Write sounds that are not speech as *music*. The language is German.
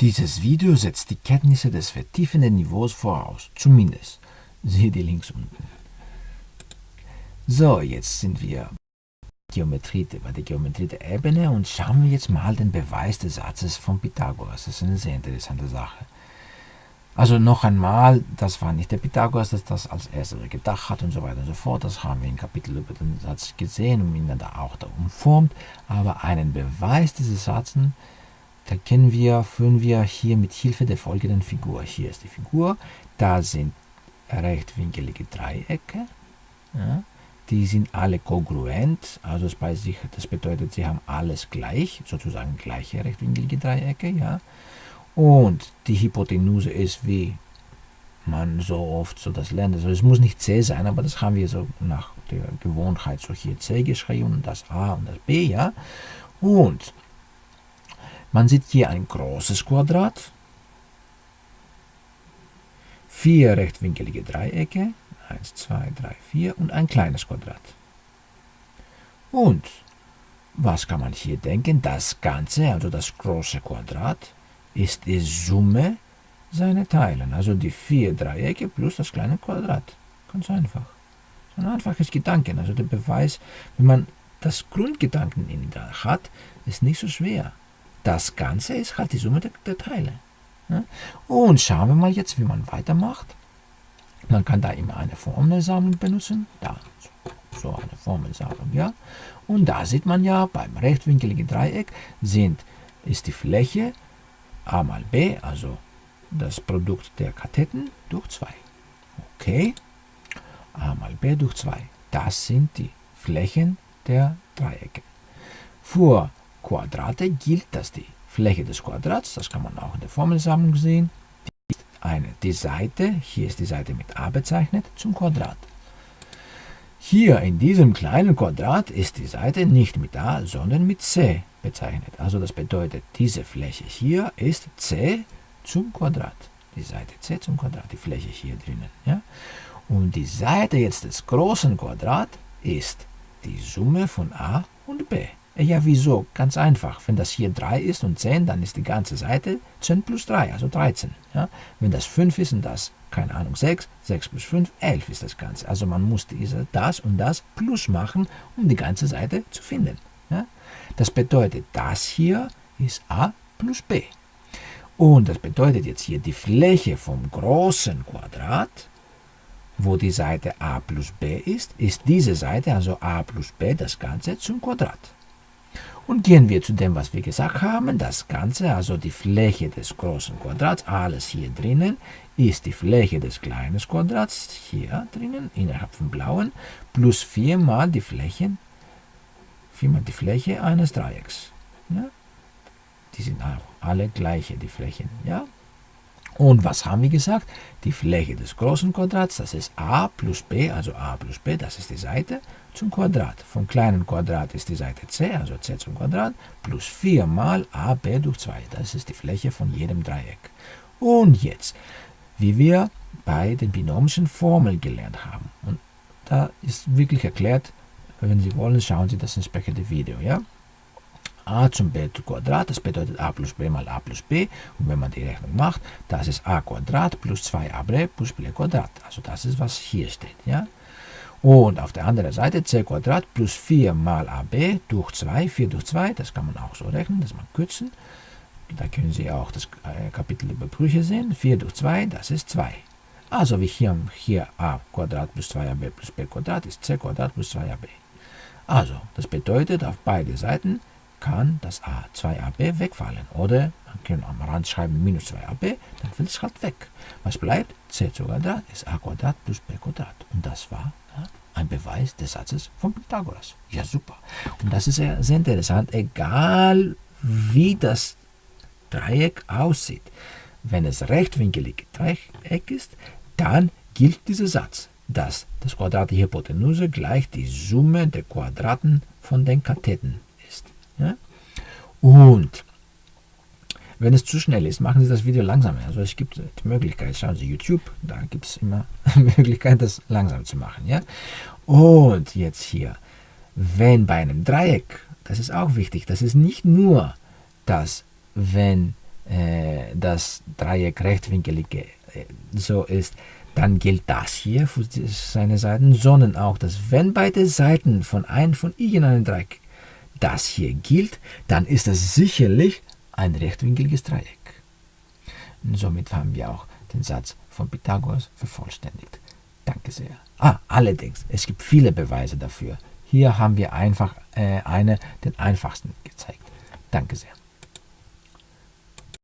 Dieses Video setzt die Kenntnisse des vertiefenden Niveaus voraus, zumindest. Siehe die Links unten. So, jetzt sind wir Geometrie, bei der Geometrie der Ebene und schauen wir jetzt mal den Beweis des Satzes von Pythagoras. Das ist eine sehr interessante Sache. Also noch einmal, das war nicht der Pythagoras, das das als erster gedacht hat und so weiter und so fort. Das haben wir im Kapitel über den Satz gesehen und ihn dann auch da umformt. Aber einen Beweis dieses Satzes, da kennen wir, führen wir hier mit Hilfe der folgenden Figur. Hier ist die Figur, da sind rechtwinkelige Dreiecke. Ja, die sind alle kongruent, also das bedeutet, sie haben alles gleich, sozusagen gleiche rechtwinklige Dreiecke. Ja. Und die Hypotenuse ist, wie man so oft so das lernt. Also es muss nicht C sein, aber das haben wir so nach der Gewohnheit so hier C geschrieben das A und das B, ja. Und man sieht hier ein großes Quadrat, vier rechtwinkelige Dreiecke, 1, 2, 3, 4 und ein kleines Quadrat. Und was kann man hier denken? Das Ganze, also das große Quadrat, ist die Summe seiner Teilen, also die vier Dreiecke plus das kleine Quadrat. Ganz einfach. So ein einfaches Gedanken. Also der Beweis, wenn man das Grundgedanken in da hat, ist nicht so schwer. Das Ganze ist halt die Summe der, der Teile. Ja? Und schauen wir mal jetzt, wie man weitermacht. Man kann da immer eine Formelsammlung benutzen. Da, so eine Formelsammlung, ja. Und da sieht man ja, beim rechtwinkeligen Dreieck sind, ist die Fläche a mal b, also das Produkt der Katheten, durch 2. Okay, a mal b durch 2. Das sind die Flächen der Dreiecke. Für Quadrate gilt, dass die Fläche des Quadrats, das kann man auch in der Formelsammlung sehen, die, eine, die Seite, hier ist die Seite mit a bezeichnet, zum Quadrat. Hier in diesem kleinen Quadrat ist die Seite nicht mit a, sondern mit c bezeichnet. Also das bedeutet, diese Fläche hier ist c zum Quadrat. Die Seite c zum Quadrat, die Fläche hier drinnen. Ja? Und die Seite jetzt des großen Quadrats ist die Summe von a und b. Ja, wieso? Ganz einfach. Wenn das hier 3 ist und 10, dann ist die ganze Seite 10 plus 3, also 13. Ja? Wenn das 5 ist und das, keine Ahnung, 6, 6 plus 5, 11 ist das Ganze. Also man muss diese, das und das plus machen, um die ganze Seite zu finden. Ja? Das bedeutet, das hier ist a plus b. Und das bedeutet jetzt hier die Fläche vom großen Quadrat, wo die Seite a plus b ist, ist diese Seite, also a plus b, das Ganze zum Quadrat. Und gehen wir zu dem, was wir gesagt haben. Das Ganze, also die Fläche des großen Quadrats, alles hier drinnen, ist die Fläche des kleinen Quadrats, hier drinnen, innerhalb vom blauen, plus 4 mal die Flächen viermal die Fläche eines Dreiecks. Ja? Die sind auch alle gleiche, die Flächen. Ja? Und was haben wir gesagt? Die Fläche des großen Quadrats, das ist a plus b, also a plus b, das ist die Seite, zum Quadrat. Vom kleinen Quadrat ist die Seite c, also c zum Quadrat, plus 4 mal ab durch 2. Das ist die Fläche von jedem Dreieck. Und jetzt, wie wir bei den binomischen Formeln gelernt haben. Und da ist wirklich erklärt, wenn Sie wollen, schauen Sie das entsprechende Video. Ja? A zum b Quadrat, das bedeutet a plus b mal a plus b. Und wenn man die Rechnung macht, das ist a Quadrat plus 2ab plus b Quadrat. Also das ist, was hier steht. Ja? Und auf der anderen Seite c Quadrat plus 4 mal ab durch 2, 4 durch 2, das kann man auch so rechnen, das man kürzen. Da können Sie auch das äh, Kapitel über Brüche sehen. 4 durch 2, das ist 2. Also wie hier, hier a Quadrat plus 2ab plus b Quadrat ist c Quadrat plus 2ab. Also, das bedeutet, auf beide Seiten kann das a 2ab wegfallen. Oder man kann am Rand schreiben minus 2ab, dann fällt es halt weg. Was bleibt? c Quadrat ist a Quadrat plus b Quadrat. Und das war ja, ein Beweis des Satzes von Pythagoras. Ja, super. Und das ist sehr, sehr interessant, egal wie das Dreieck aussieht. Wenn es rechtwinkelig Dreieck ist, dann gilt dieser Satz dass das Quadrat der Hypotenuse gleich die Summe der Quadraten von den Katheten. Ja? Und wenn es zu schnell ist, machen Sie das Video langsamer. Also es gibt die Möglichkeit, schauen Sie YouTube, da gibt es immer *laughs* die Möglichkeit, das langsam zu machen. Ja? Und jetzt hier, wenn bei einem Dreieck, das ist auch wichtig, das ist nicht nur, dass wenn äh, das Dreieck rechtwinkelig äh, so ist, dann gilt das hier für seine Seiten, sondern auch, dass wenn beide Seiten von einem von irgendeinem Dreieck das hier gilt, dann ist es sicherlich ein rechtwinkliges Dreieck. Und somit haben wir auch den Satz von Pythagoras vervollständigt. Danke sehr. Ah, allerdings, es gibt viele Beweise dafür. Hier haben wir einfach äh, eine, den einfachsten gezeigt. Danke sehr.